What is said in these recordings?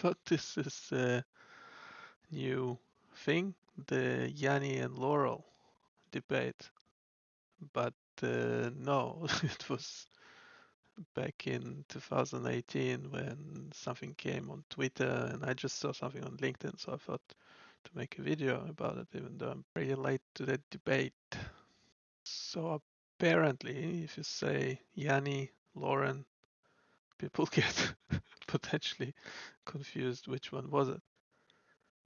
thought this is a new thing, the Yanni and Laurel debate, but uh, no, it was back in 2018 when something came on Twitter and I just saw something on LinkedIn, so I thought to make a video about it, even though I'm pretty late to that debate. So apparently, if you say Yanni, Lauren, people get potentially confused which one was it.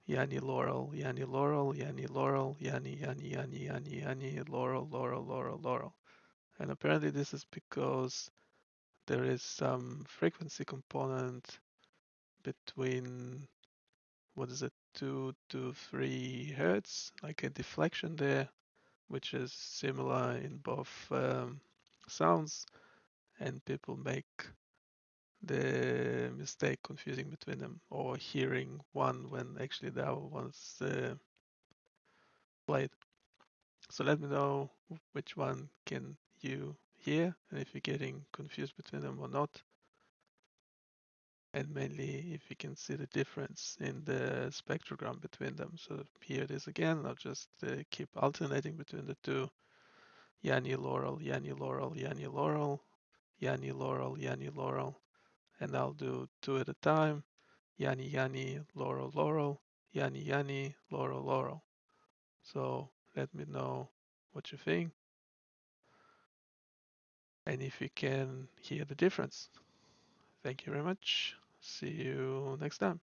Yanni Laurel, Yanni Laurel, Yanni Laurel, Yanni, Yanni, Yanni, Yanni, Yanni, Laurel, Laurel, Laurel, Laurel. And apparently this is because there is some frequency component between, what is it, 2 to 3 hertz, like a deflection there, which is similar in both um, sounds, and people make the mistake confusing between them or hearing one when actually the other one's uh, played. So let me know which one can you hear and if you're getting confused between them or not. And mainly if you can see the difference in the spectrogram between them. So here it is again. I'll just uh, keep alternating between the two. Yanni Laurel, Yanni Laurel, Yanni Laurel, Yanni Laurel, Yanni Laurel, and I'll do two at a time. Yanni, Yanni, Laurel, Laurel, Yanni, Yanni, Laurel, Laurel. So let me know what you think and if you can hear the difference. Thank you very much. See you next time.